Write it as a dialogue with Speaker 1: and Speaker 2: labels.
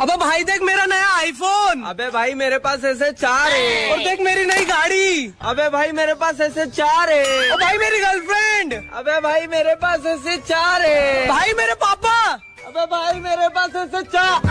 Speaker 1: अबे भाई देख मेरा नया आईफोन
Speaker 2: अबे भाई मेरे पास ऐसे चार है।
Speaker 1: और देख मेरी नई गाड़ी।
Speaker 2: अबे भाई मेरे पास ऐसे चार है।
Speaker 1: और भाई मेरी गर्लफ्रेंड
Speaker 2: अबे भाई मेरे पास ऐसे चार है।
Speaker 1: भाई मेरे पापा।
Speaker 2: अबे भाई मेरे पास ऐसे चार।